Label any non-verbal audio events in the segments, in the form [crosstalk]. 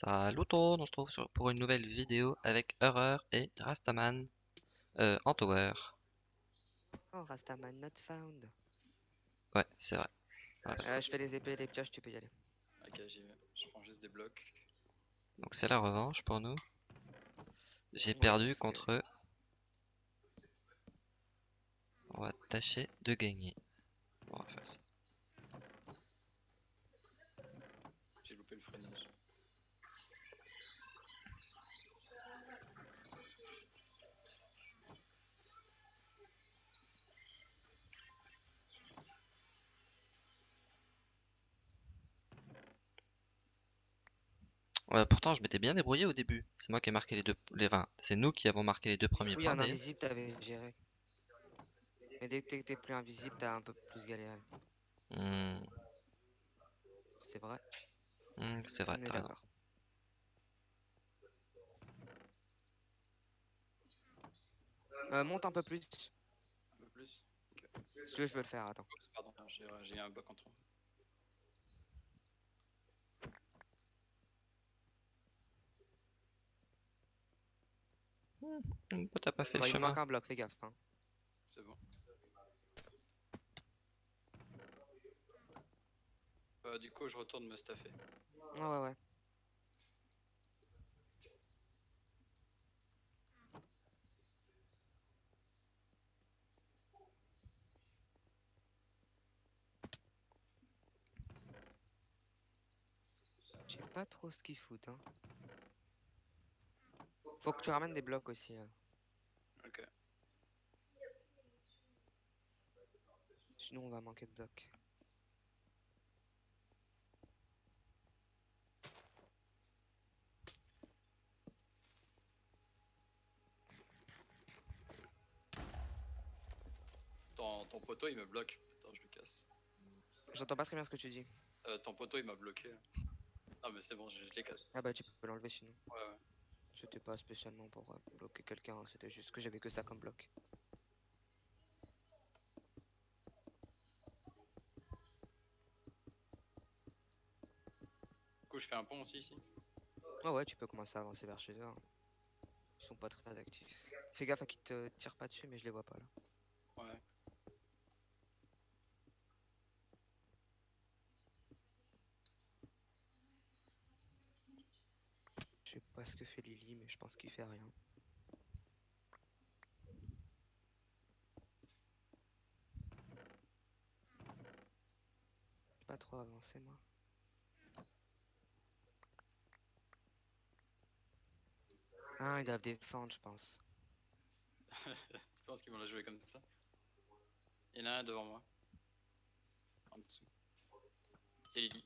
Salut tout le monde, on se retrouve sur- pour une nouvelle vidéo avec Horreur et Rastaman euh, en tower. Oh, Rastaman not found. Ouais, c'est vrai. Ouais, Euh, je fais les épées et les pioches, tu peux y aller. Ok, j'y vais. Je prends juste des blocs. Donc c'est la revanche pour nous. J'ai Ouais, perdu contre eux. On va tâcher de gagner. On va faire ça. J'ai loupé le freinage. Ouais, pourtant, je m'étais bien débrouillé au début. C'est moi qui ai marqué les deux. Les, enfin, c'est nous qui avons marqué les deux premiers Oui, points. en invisible, t'avais géré. Mais dès que t'es- plus invisible, t'as un peu plus galéré. Hmm, C'est vrai. hmm, c'est vrai, t'as raison. Euh, monte un peu plus. Si Un peu plus tu veux, je peux le faire, attends. Pardon, j'ai j'ai un bloc en trop. T'as pas fait Bah, le il chemin. un bloc, fais gaffe. hein. C'est bon. Euh, du coup, je retourne me staffer. Ouais, ouais, ouais. Je sais pas trop ce qu'ils foutent. Hein. Faut que tu ramènes des blocs aussi. hein. Ok. Sinon, on va manquer de blocs. Ton, ton poteau, il me bloque. Putain, je le casse. J'entends pas très bien ce que tu dis. Euh, ton poteau, il m'a bloqué. Ah, mais c'est bon, je, je les casse. Ah bah, tu peux l'enlever sinon. Ouais, ouais. C'était pas spécialement pour euh, bloquer quelqu'un, hein, c'était juste que j'avais que ça comme bloc. Du coup, je fais un pont aussi ici. Ouais, ouais, tu peux commencer à avancer vers chez eux. hein. Ils sont pas très actifs. Fais gaffe à qu'ils te tirent pas dessus, mais je les vois pas là. Ouais. Je sais pas ce que fait Lily, mais je pense qu'il fait rien. Pas trop avancé moi. Ah, ils doivent défendre, je pense. [laughs] Je pense qu'ils vont la jouer comme ça. Il y en a un devant moi. En dessous. C'est Lily.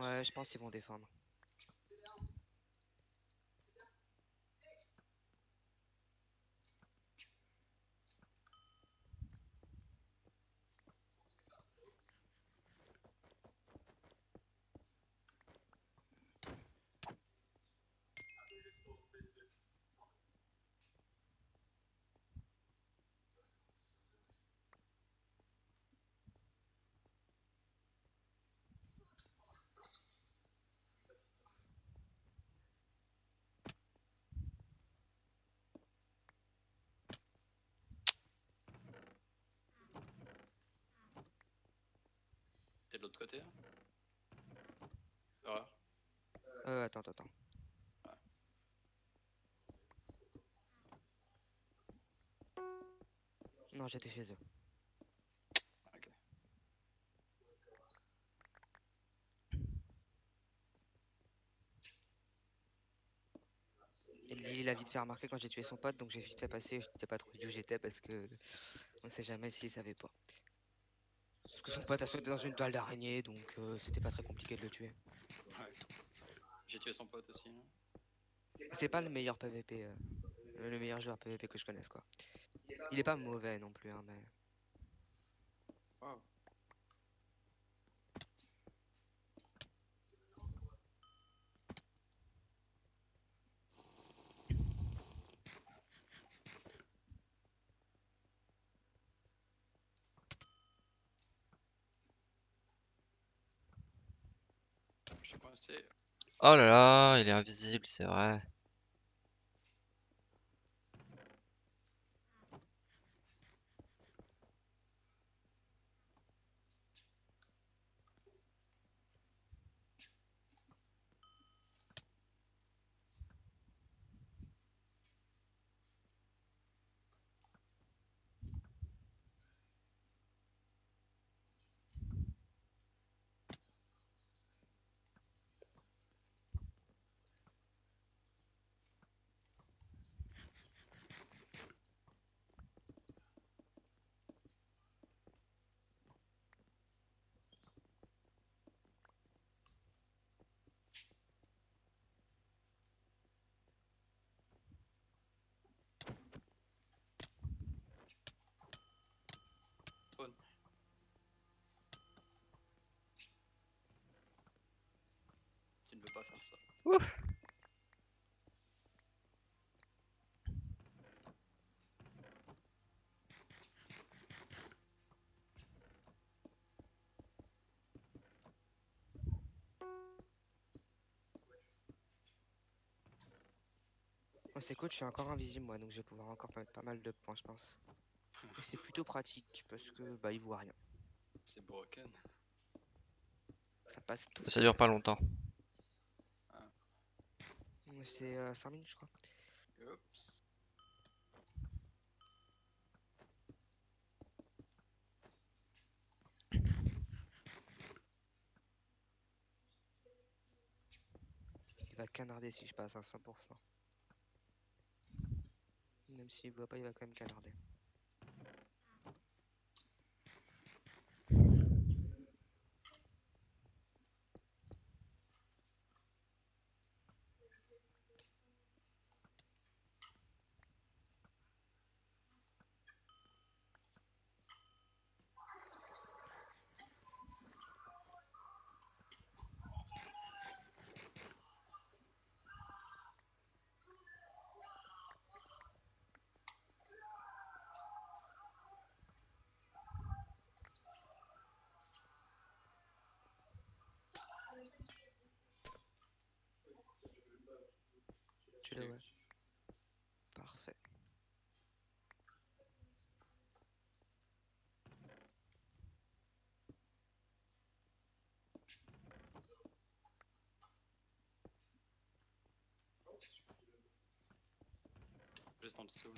Ouais, je pense qu'ils vont défendre. De l'autre côté là Horreur. Euh, attends, attends, attends. Non, j'étais chez eux. Ok. Et Lily l'a vite fait remarquer quand j'ai tué son pote, donc j'ai vite fait passer. Je t'ai pas trop dit où j'étais parce que on sait jamais s'il savait pas. Parce que son pote a sauté dans une toile d'araignée, donc euh, c'était pas très compliqué de le tuer. Ouais. J'ai tué son pote aussi. C'est pas le meilleur PVP, euh, le meilleur joueur PVP que je connaisse quoi. Il est pas mauvais non plus, hein, mais. Oh là là, il est invisible, c'est vrai. Trône. Tu ne veux pas faire ça. Oh, c'est cool, je suis encore invisible moi, donc je vais pouvoir encore mettre pas mal de points, je pense. Et c'est plutôt pratique parce que bah il voit rien. C'est broken. Ça passe tout. Ça dure pas longtemps. C'est 5 minutes, je crois. Il va canarder si je passe à 100%. Même s'il voit pas, il va quand même canarder. Tu l'as, ouais. Parfait. Juste en dessous.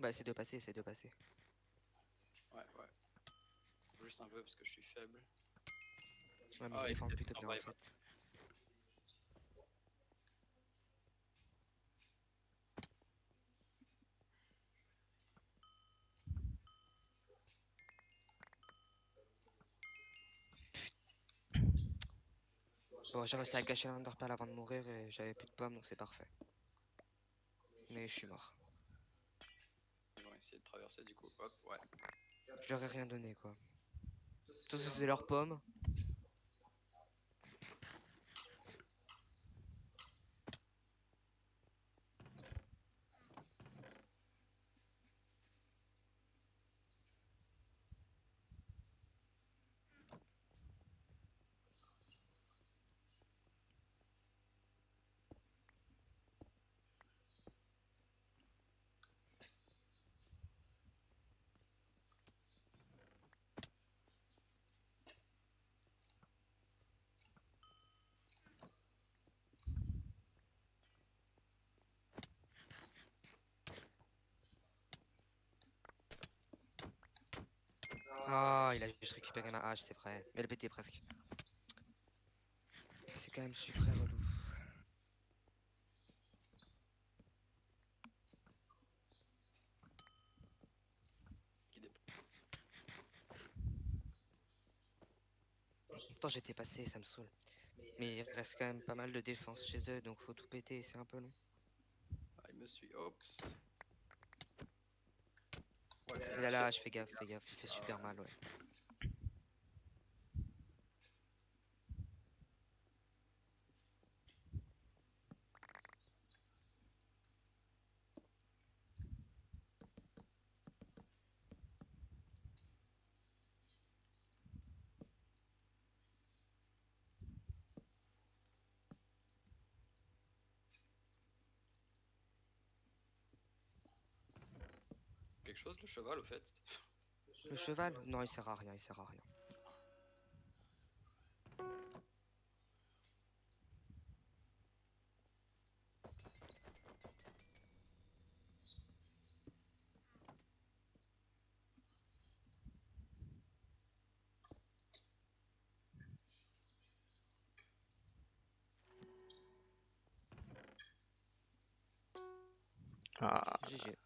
Bah, essaie de passer, essaie de passer. Ouais, ouais. Juste un peu parce que je suis faible. Ouais, mais Ah, je il défends plutôt en bien en fait. Bon, j'ai réussi à gâcher l'underpal avant de mourir et j'avais plus de pommes donc c'est parfait. Mais je suis mort. Ils vont essayer de traverser du coup. Hop, ouais. Je leur ai rien donné quoi. Tout ça c'est leurs pommes. Ah, il a juste récupéré ma hache, c'est vrai. Mais elle pétait presque. C'est quand même super relou. Pourtant j'étais passé, ça me saoule. Mais il reste quand même pas mal de défense chez eux, donc faut tout péter, c'est un peu long. Ah, me suit. Il a la hache, fais gaffe, fais gaffe, il fait super mal, ouais. Chose le cheval au fait. Le cheval? Non, il sert à rien, il sert à rien. Ah, GG.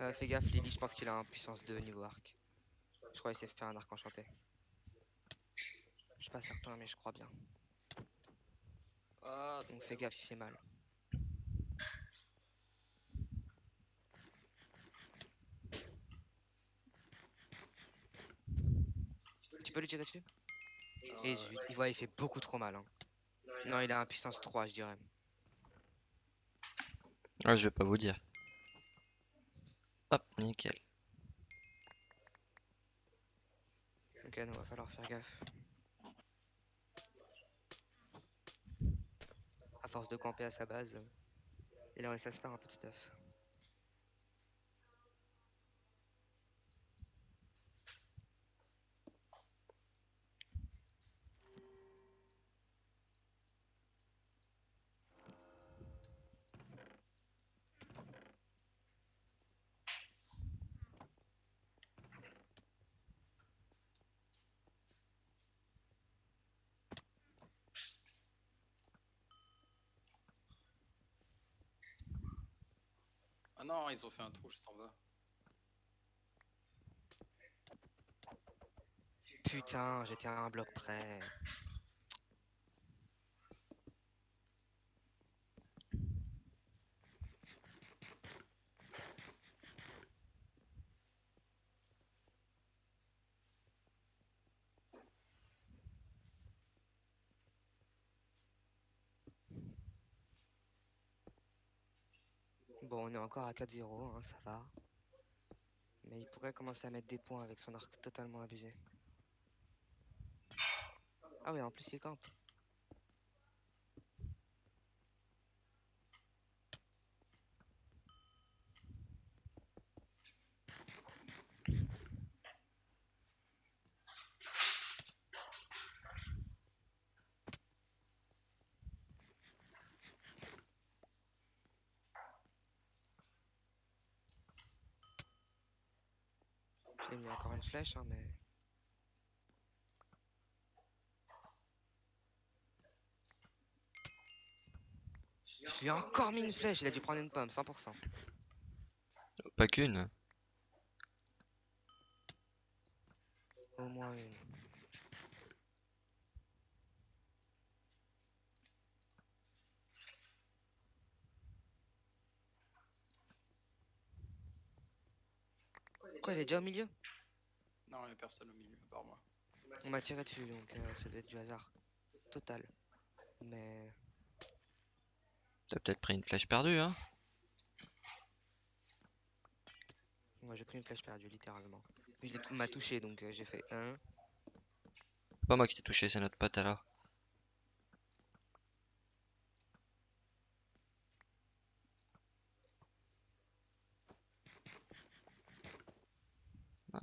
Euh, fais gaffe, Lily, je pense qu'il a un puissance 2 niveau arc. Je crois qu'il sait faire un arc enchanté. Je suis pas certain, mais je crois bien. Ah, Donc fais gaffe, il fait mal. Tu peux lui tirer dessus? Et zut, il voit, il fait beaucoup trop mal. hein. Non, il a un puissance 3, je dirais. ah, je vais pas vous dire. Nickel. Ok, non, va falloir faire gaffe. À force de camper à sa base, il aurait ça se faire un peu de non, ils ont fait un trou juste en bas. Putain, j'étais à un bloc près. Bon, on est encore à 4-0, hein, ça va. Mais il pourrait commencer à mettre des points avec son arc totalement abusé. Ah oui, en plus il campe. Une flèche, hein, mais... Je lui ai encore mis une flèche, il a dû prendre une pomme, 100%. Pas qu'une. Au moins une. Quoi, il est déjà au milieu? Au milieu, à part moi. On m'a tiré dessus, donc euh, ça doit être du hasard. Total. Mais... T'as peut-être pris une flèche perdue, hein Moi j'ai pris une flèche perdue, littéralement. Il m'a touché, donc euh, j'ai fait 1. C'est pas moi qui t'ai touché, c'est notre pote alors. Ah,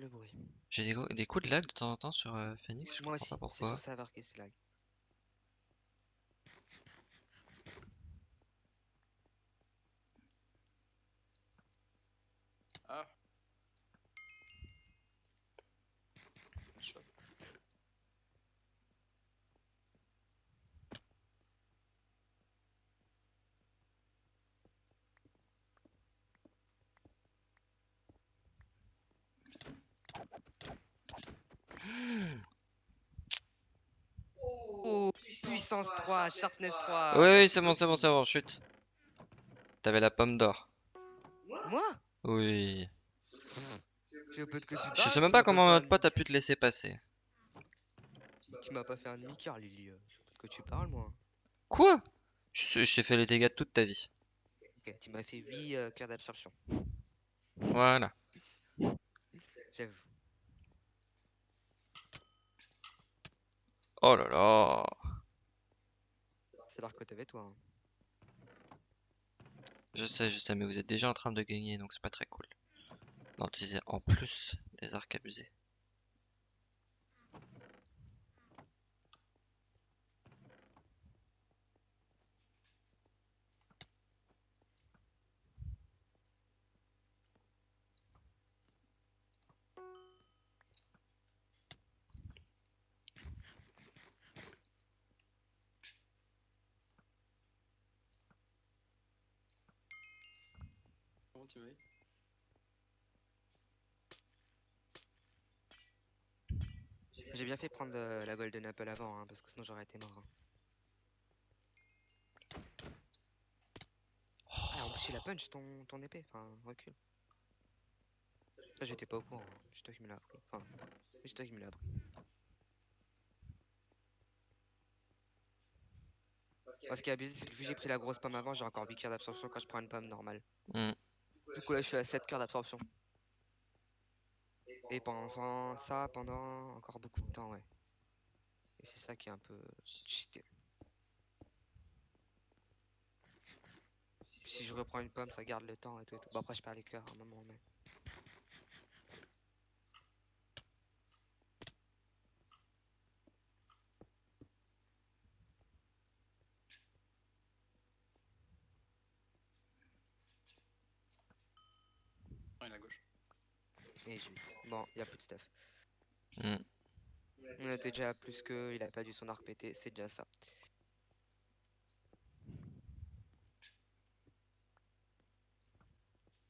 le bruit. J'ai des, coups de lag de temps en temps sur euh, Phoenix, je Moi comprends aussi, pas pourquoi Shot. Puissance 3, sharpness 3. Oui, oui, c'est bon, c'est bon, c'est bon, chute. T'avais la pomme d'or. Moi? Oui. Tu veux pas que tu Je sais même pas comment notre pote a pu te laisser passer. Tu m'as pas fait un demi-cœur, Lily. euh. Que tu parles, moi. Quoi? Je, je t'ai fait les dégâts de toute ta vie. Ok, tu m'as fait 8 cœurs d'absorption. Voilà. J'avoue. Oh là là. C'est alors que t'avais toi. hein. Je sais, je sais, mais vous êtes déjà en train de gagner, donc c'est pas très cool. D'utiliser en plus des arcs abusés. Comment tu m'as dit J'ai bien fait prendre euh, la Golden Apple avant, hein, parce que sinon j'aurais été mort. hein. Ah, en plus, il a punch ton, ton épée. Enfin, recule. Ça, j'étais pas au courant. hein. C'est toi qui me l'as appris. Enfin, c'est toi qui me l'as appris. Moi, ce qui est abusé, c'est que vu que j'ai pris la grosse pomme avant, j'ai encore 8 cœurs d'absorption quand je prends une pomme normale. Hmm. Du coup, là, je suis à 7 cœurs d'absorption. Et pendant ça- pendant encore beaucoup de temps, ouais. Et c'est ça qui est un peu cheaté. Si je reprends une pomme, ça garde le temps et tout. et tout. Bon, après, je perds les cœurs à un moment, mais. Il est à gauche. Et j'ai Bon, il a plus de stuff. Hmm. On était déjà à plus que, il a pas dû son arc pété, c'est déjà ça.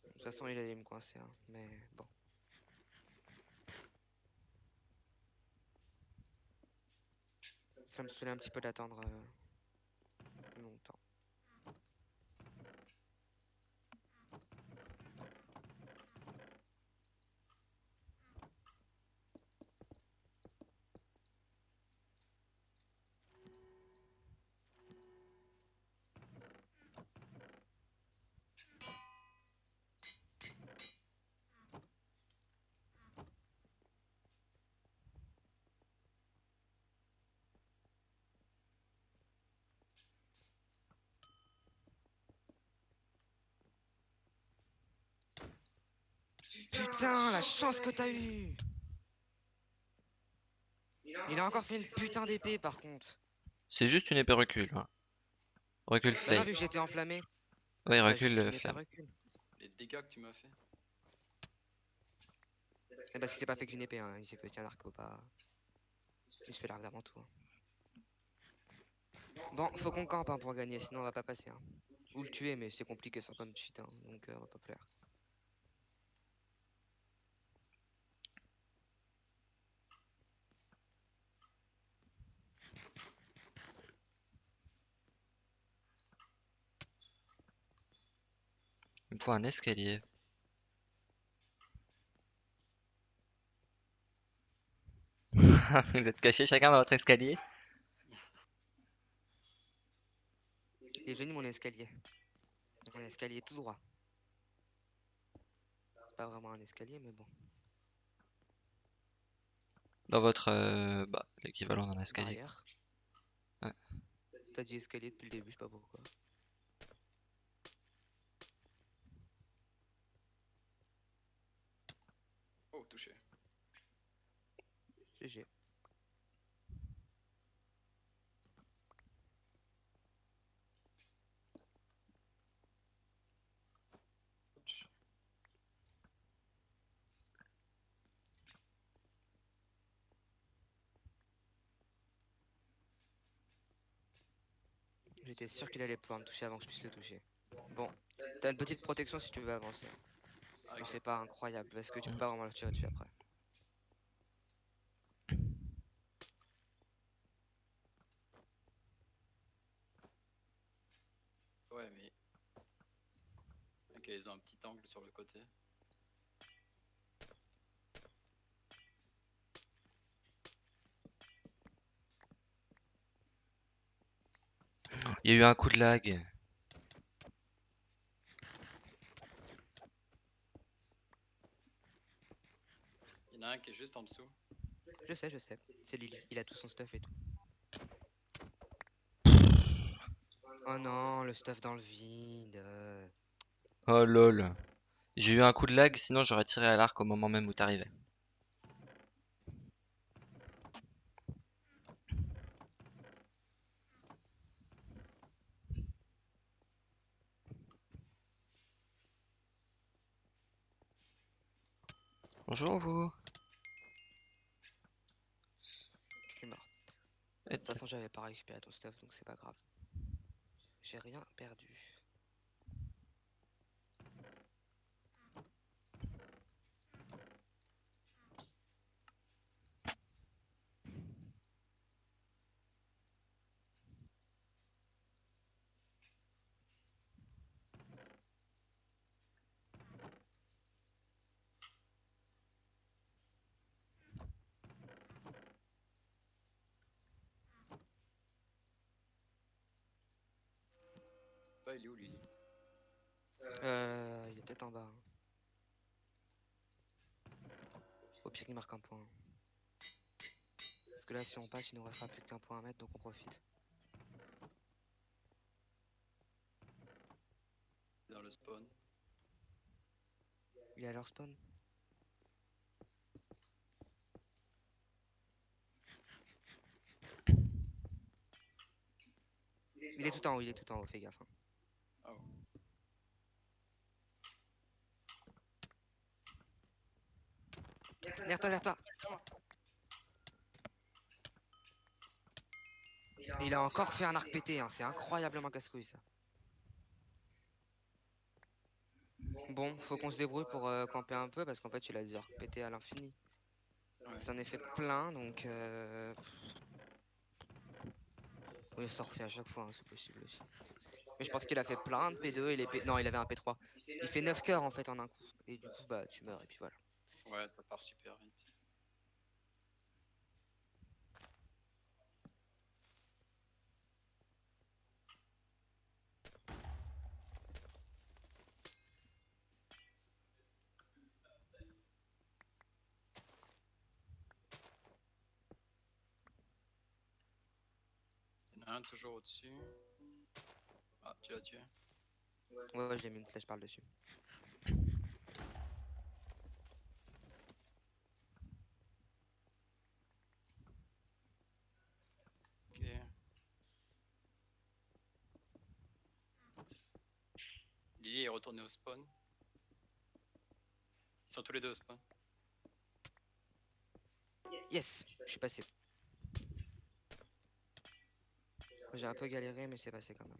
De toute façon, il allait me coincer, hein, mais bon. Ça me saoulait un petit peu d'attendre euh, longtemps. Putain, la chance que t'as eu Il a encore fait une putain d'épée par contre. C'est juste une épée recul. ouais. Recul flame. vu que j'étais enflammé. Ouais, recul épée flamme. recul. Les dégâts que tu m'as fait. Eh bah, si c'est pas fait qu'une épée, hein. il s'est fait un arc pas. Il se fait l'arc d'avant tout. hein. Bon, faut qu'on campe hein, pour gagner, sinon on va pas passer. Hein. Ou le tuer, mais c'est compliqué sans pomme cheat, hein, donc euh, on va pas plaire. Faut un escalier. [laughs] Vous êtes cachés chacun dans votre escalier? Est venu mon escalier. Mon escalier tout droit. C'est pas vraiment un escalier, mais bon. Dans votre... euh, bah, l'équivalent d'un escalier. Ouais. T'as dit escalier depuis le début, je sais pas pourquoi. Oh, touché. GG. J'étais sûr qu'il allait pouvoir me toucher avant que je puisse le toucher. Bon, t'as une petite protection si tu veux avancer. Ah, Mais ok. c'est pas incroyable parce que tu peux pas vraiment le tirer dessus après. un petit angle sur le côté. Il y a eu un coup de lag. Il y en a un qui est juste en dessous. Je sais, je sais. C'est Lily. Il a tout son stuff et tout. Oh non, le stuff dans le vide. Oh lol. J'ai eu un coup de lag, sinon j'aurais tiré à l'arc au moment même où t'arrivais. Bonjour vous. Je suis mort. De toute façon, j'avais pas récupéré ton stuff, donc c'est pas grave. J'ai rien perdu. en bas. Au pire, il marque un point. Parce que là, si on passe, il nous restera plus qu'un point à mettre, donc on profite. Dans le spawn. Il est à leur spawn Il est tout en haut, il est tout en haut, fais gaffe. Hein. Derrière toi, derrière toi il a encore fait un arc pété, hein, c'est incroyablement casse-couille ça. Bon, faut qu'on se débrouille pour euh, camper un peu parce qu'en fait il a des arcs pétés à l'infini. Il s'en est fait plein donc. Euh... Oui, ça refait à chaque fois, hein, c'est possible aussi. Mais je pense qu'il a fait plein de P2 et les P... Non, il avait un P3. Il fait 9 cœurs en fait en un coup. Et du coup, bah tu meurs et puis voilà. Ouais, ça part super vite. Il y en a un toujours au-dessus. Ah, tu l'as tué. Ouais, j'ai mis une flèche par le dessus. Ok. Retourné au spawn. Ils sont tous les deux au spawn. Yes, je suis passé. J'ai un peu galéré, mais c'est passé quand même.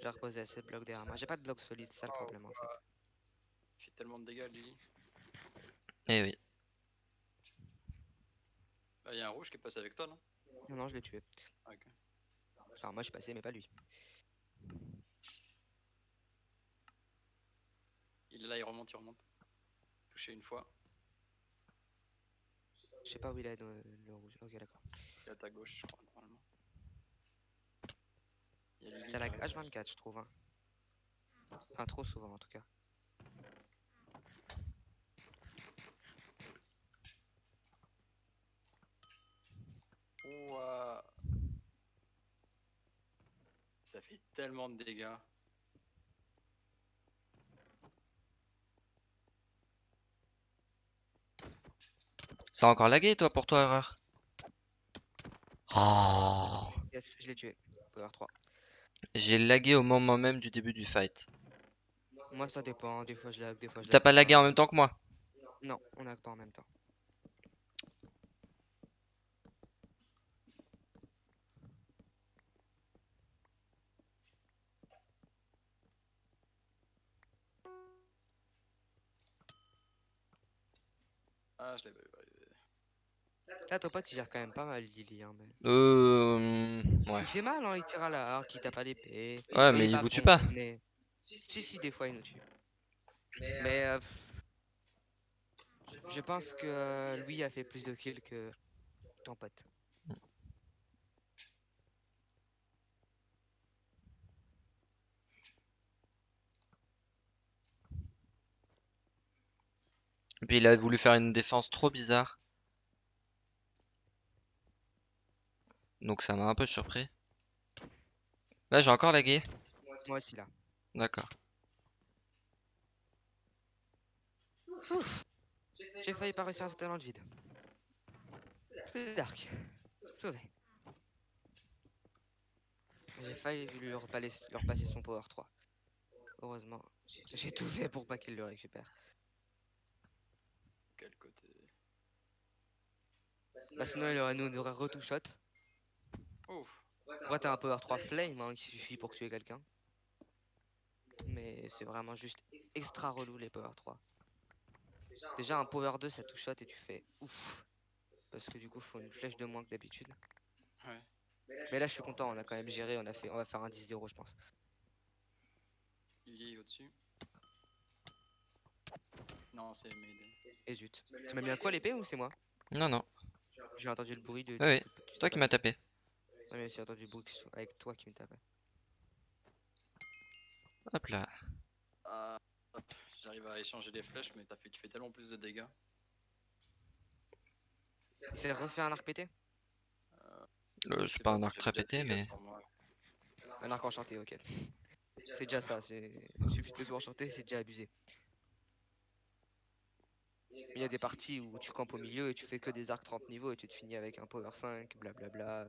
J'ai reposé assez de blocs derrière moi. J'ai pas de blocs solides, c'est ça le Oh, problème en fait. Il fait tellement de dégâts, Lily. Eh oui. Bah, il y a un rouge qui est passé avec toi, non? Non, non, je l'ai tué. Ah, ok. Enfin, moi je suis passé, mais pas lui. Il est là, il remonte, il remonte. Touché une fois. Je sais pas où il est le, le rouge. Ok, d'accord. Il est à ta gauche, je crois, normalement. Il y a Lily C'est la qui arrive. H24, je trouve. hein. Enfin, trop souvent en tout cas. Ouah. Ça fait tellement de dégâts. Ça a encore lagué toi pour toi, erreur? Oh. Yes, je l'ai tué. Power 3. J'ai lagué au moment même du début du fight. Moi ça dépend, hein. des fois je lag, des fois je T'as pas lagué en même temps que moi? Non, on lag pas en même temps. Ah, je l'ai pas eu. Là, ton pote, il gère quand même pas mal, Lily. Hein, mais... Euh... Ouais. Il fait mal, hein, il tire à la harpe, il tape à l'épée. Ouais, mais il vous tue pas. mais- Si, si, des fois, il nous tue. Mais euh, je pense que euh, lui a fait plus de kills que ton pote. Et puis il a voulu faire une défense trop bizarre. Donc ça m'a un peu surpris. Là j'ai encore lagué. Moi aussi, là. D'accord. J'ai failli pas réussir à sauter dans le vide. Plus d'arc. Sauvé. J'ai failli lui repasser, leur passer son power 3. Heureusement, j'ai tout fait pour pas qu'il le récupère. Quel côté? Bah sinon, il aurait nous aurait retou Ouf. Ouais, t'as un power 3 flame hein, qui suffit pour tuer quelqu'un. Mais c'est vraiment juste extra relou les power 3. Déjà un power 2 ça touche shot et tu fais ouf. Parce que du coup faut une flèche de moins que d'habitude. Ouais. Mais là je suis content, on a quand même géré, on a fait on va faire un 10-0 je pense. Il est au-dessus. Non, c'est Maiden. Et zut. Tu m'as mis un quoi l'épée ou c'est moi? Non, non. J'ai entendu le bruit de. Oui. tu C'est toi qui m'as tapé. Ouais, mais j'ai entendu ce- avec toi qui me tapait. Hop là. Ah, hop, j'arrive à échanger les flèches, mais t'as fait, tu fais tellement plus de dégâts. Il s'est refait un arc pété Euh, c'est pas un arc très pété, mais. Un arc enchanté, ok. C'est déjà ça, c'est. Il suffit de tout enchanter, c'est déjà abusé. Il y a des parties où tu campes au milieu et tu fais que des arcs 30 niveaux et tu te finis avec un power 5, blablabla.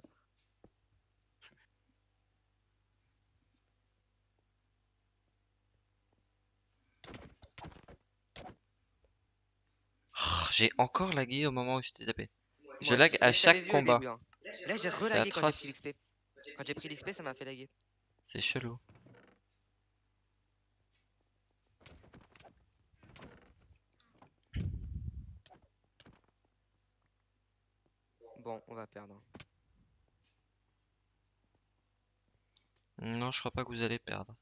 J'ai encore lagué au moment où je t'ai tapé. Je lag à chaque combat. début, hein. Là j'ai C'est relagué quand j'ai pris l'XP. Quand j'ai pris l'XP ça m'a fait laguer. C'est chelou. Bon, on va perdre. Non, je crois pas que vous allez perdre.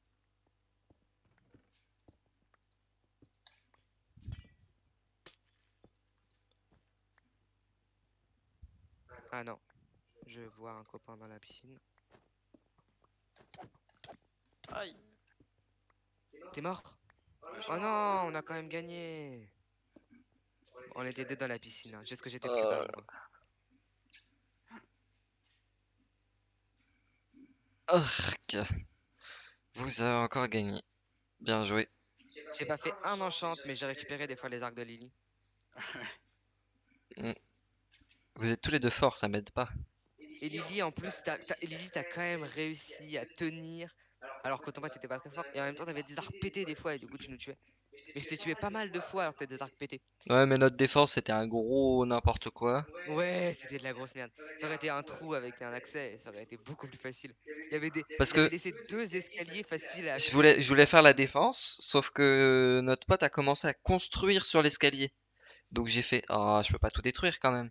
Ah non. Je vois un copain dans la piscine. Aïe T'es mort? Oh non, on a quand même gagné. On était deux dans la piscine, hein, juste que j'étais plus bas. moi. Urk. Vous avez encore gagné. Bien joué. J'ai pas fait un enchant, mais j'ai récupéré des fois les arcs de Lily. [laughs] Vous êtes tous les deux forts, ça m'aide pas. Et Lily, en plus, t'as, t'as- Lily, t'as quand même réussi à tenir. Alors que ton pote était pas très fort. Et en même temps, t'avais des arcs pétés des fois, et du coup, tu nous tuais. Et je t'ai tué pas mal de fois alors que t'as des arcs pétés. Ouais, mais notre défense c'était un gros n'importe quoi. Ouais, c'était de la grosse merde. Ça aurait été un trou avec un accès, et ça aurait été beaucoup plus facile. Il y avait des. Parce il avait que laissé deux escaliers faciles à. je voulais, je voulais faire la défense, sauf que notre pote a commencé à construire sur l'escalier. Donc j'ai fait, ah, je peux pas tout détruire quand même.